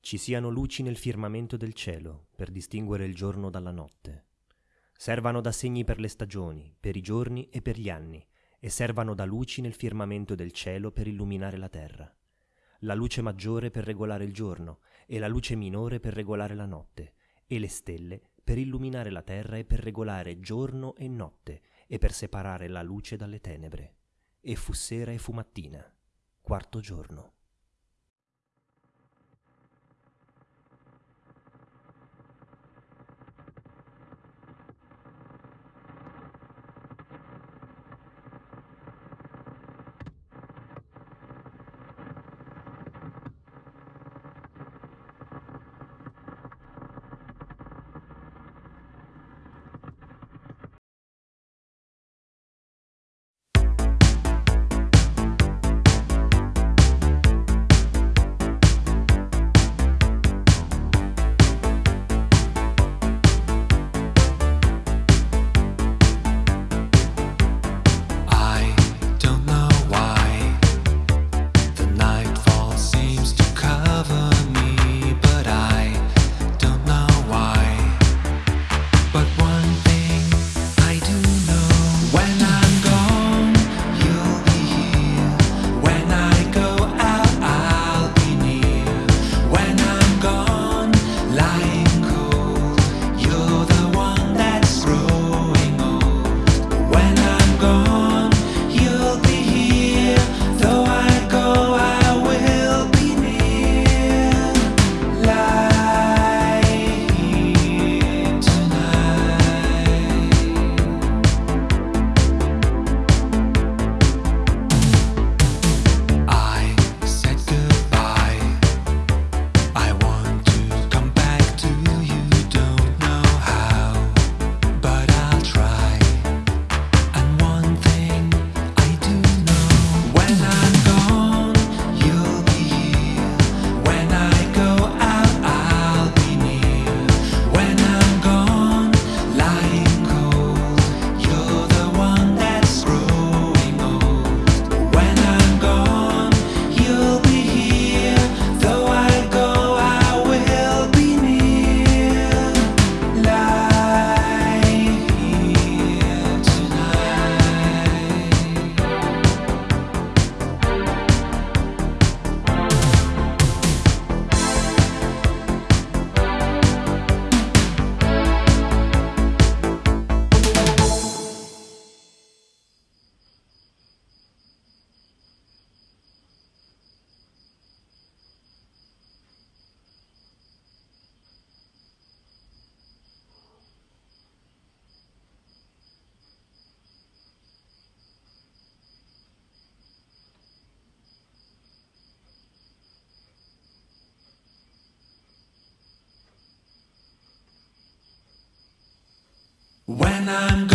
ci siano luci nel firmamento del cielo per distinguere il giorno dalla notte. Servano da segni per le stagioni, per i giorni e per gli anni, e servano da luci nel firmamento del cielo per illuminare la terra. La luce maggiore per regolare il giorno e la luce minore per regolare la notte, e le stelle per illuminare la terra e per regolare giorno e notte e per separare la luce dalle tenebre. E fu sera e fu mattina, quarto giorno. When I'm.